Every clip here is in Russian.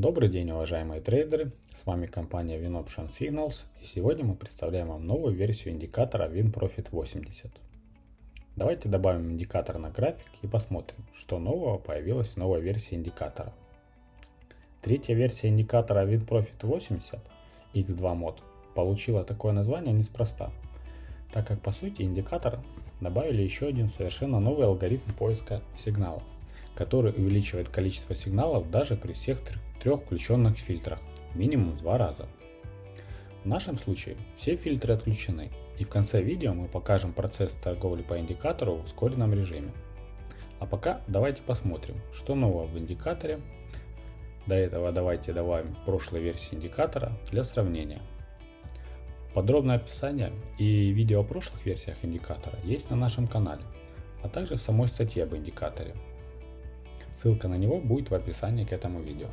Добрый день, уважаемые трейдеры! С вами компания WinOption Signals и сегодня мы представляем вам новую версию индикатора WinProfit 80. Давайте добавим индикатор на график и посмотрим, что нового появилось в новой версии индикатора. Третья версия индикатора WinProfit 80 X2 Mod получила такое название неспроста, так как по сути индикатор добавили еще один совершенно новый алгоритм поиска сигналов который увеличивает количество сигналов даже при всех трех включенных фильтрах, минимум два раза. В нашем случае все фильтры отключены, и в конце видео мы покажем процесс торговли по индикатору в ускоренном режиме. А пока давайте посмотрим, что нового в индикаторе. До этого давайте добавим прошлой версии индикатора для сравнения. Подробное описание и видео о прошлых версиях индикатора есть на нашем канале, а также в самой статье об индикаторе. Ссылка на него будет в описании к этому видео.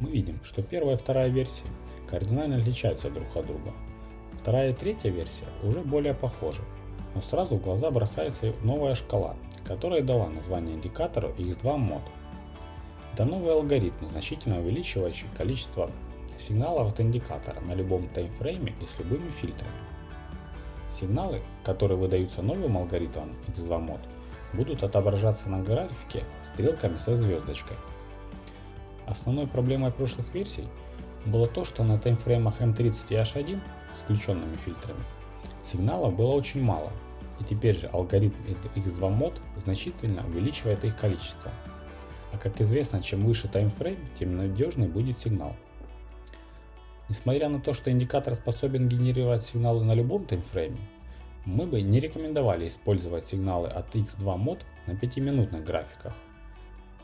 Мы видим, что первая и вторая версии кардинально отличаются друг от друга. Вторая и третья версия уже более похожи, но сразу в глаза бросается новая шкала, которая дала название индикатору X2 Mod. Это новый алгоритм, значительно увеличивающий количество сигналов от индикатора на любом таймфрейме и с любыми фильтрами. Сигналы, которые выдаются новым алгоритмом X2 Mod, будут отображаться на графике стрелками со звездочкой. Основной проблемой прошлых версий было то, что на таймфреймах M30 и H1 с включенными фильтрами сигналов было очень мало, и теперь же алгоритм X2 Mod значительно увеличивает их количество. А как известно, чем выше таймфрейм, тем надежнее будет сигнал. Несмотря на то, что индикатор способен генерировать сигналы на любом таймфрейме, мы бы не рекомендовали использовать сигналы от X2 Mod на 5-минутных графиках,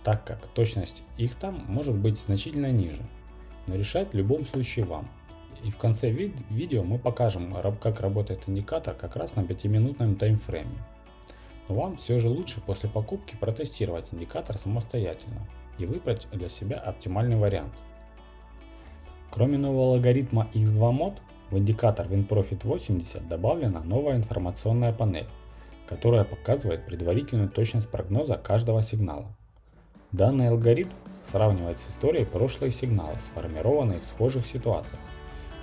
так как точность их там может быть значительно ниже, но решать в любом случае вам. И в конце ви видео мы покажем, как работает индикатор как раз на 5-минутном таймфрейме. Но вам все же лучше после покупки протестировать индикатор самостоятельно и выбрать для себя оптимальный вариант. Кроме нового алгоритма X2 Mod, в индикатор WinProfit 80 добавлена новая информационная панель, которая показывает предварительную точность прогноза каждого сигнала. Данный алгоритм сравнивает с историей прошлые сигналы, сформированные в схожих ситуациях,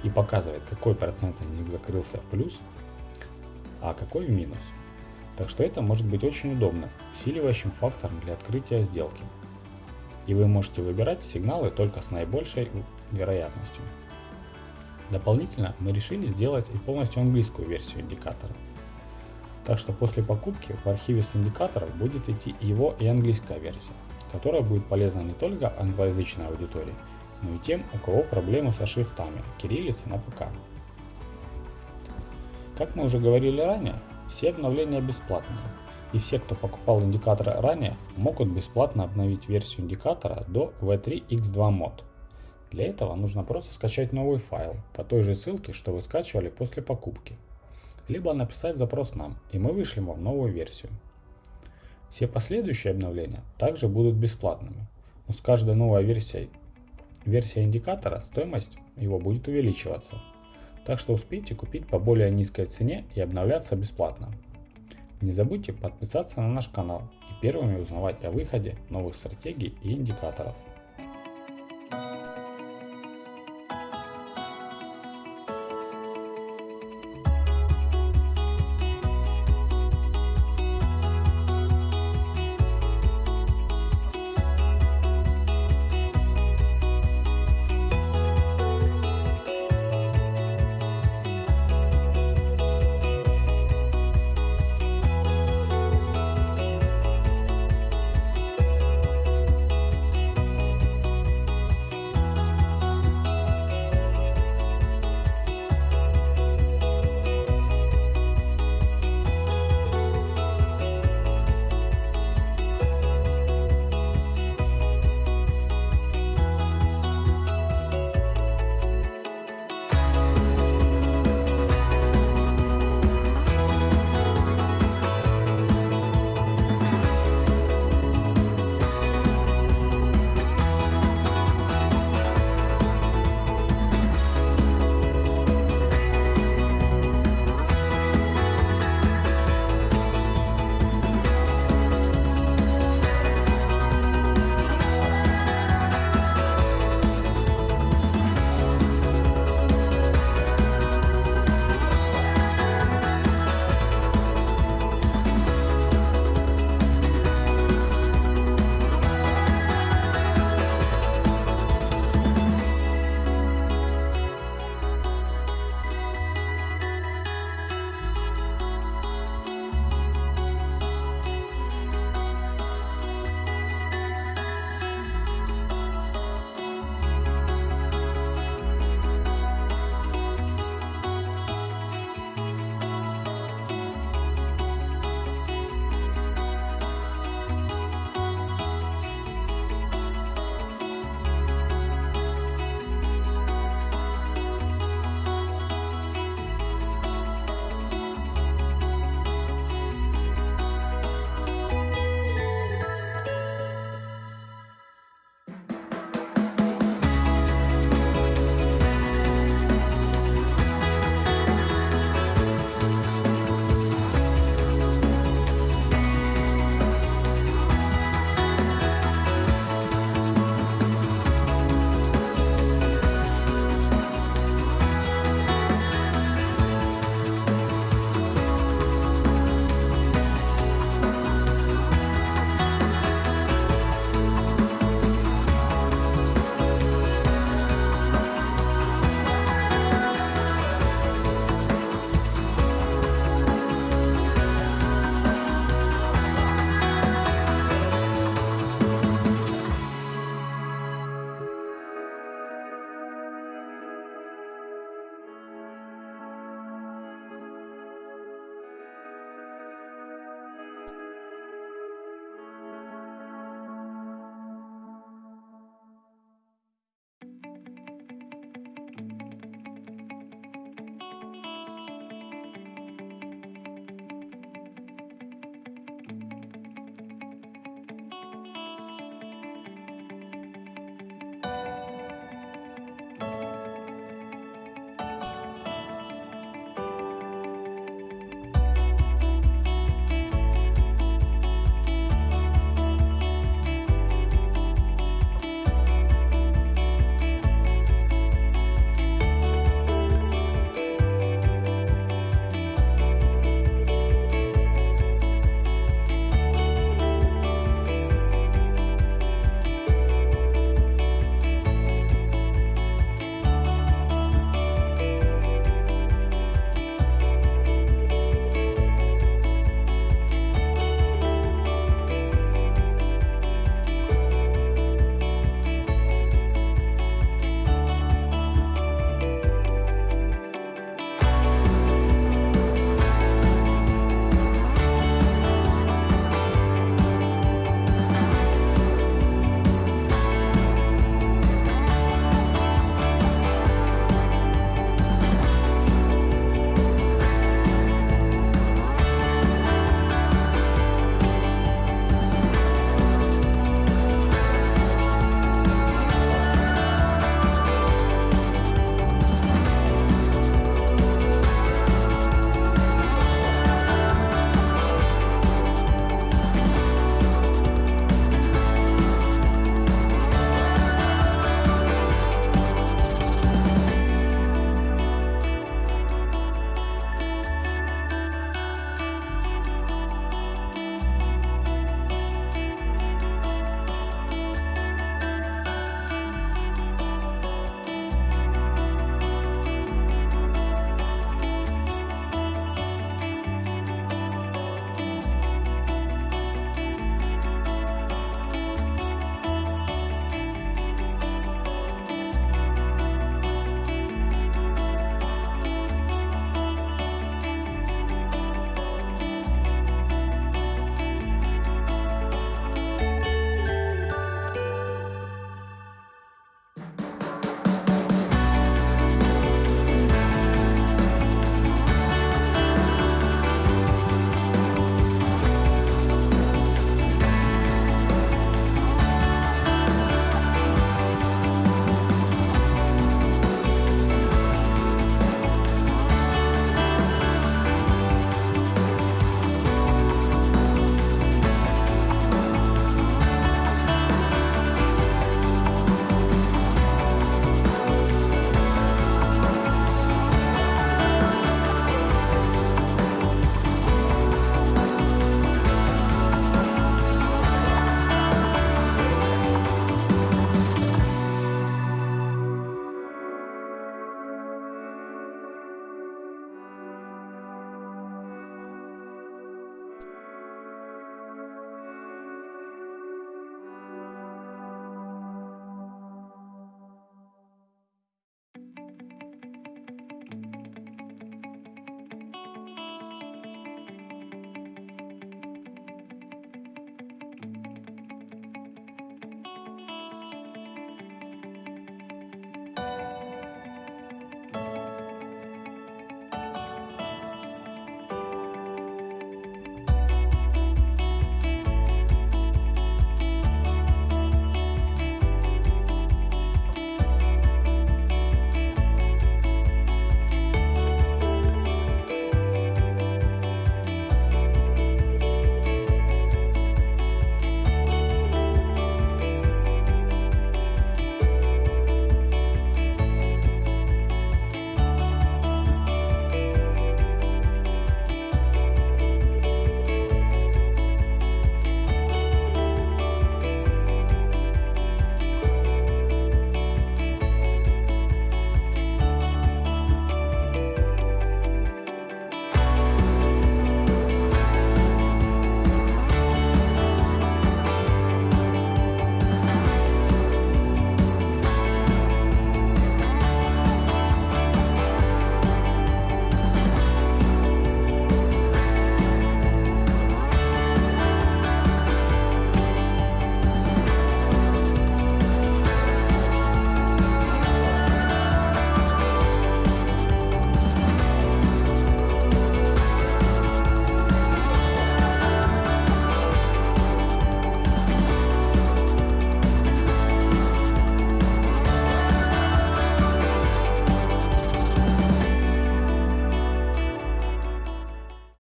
и показывает, какой процент из них закрылся в плюс, а какой в минус. Так что это может быть очень удобно, усиливающим фактором для открытия сделки. И вы можете выбирать сигналы только с наибольшей вероятностью. Дополнительно мы решили сделать и полностью английскую версию индикатора. Так что после покупки в архиве с индикаторов будет идти его и английская версия, которая будет полезна не только англоязычной аудитории, но и тем, у кого проблемы со шрифтами кириллицы на ПК. Как мы уже говорили ранее, все обновления бесплатные, и все, кто покупал индикатор ранее, могут бесплатно обновить версию индикатора до V3X2 Mod. Для этого нужно просто скачать новый файл по той же ссылке, что вы скачивали после покупки. Либо написать запрос нам, и мы вышлем вам новую версию. Все последующие обновления также будут бесплатными, но с каждой новой версией версия индикатора стоимость его будет увеличиваться. Так что успейте купить по более низкой цене и обновляться бесплатно. Не забудьте подписаться на наш канал и первыми узнавать о выходе новых стратегий и индикаторов.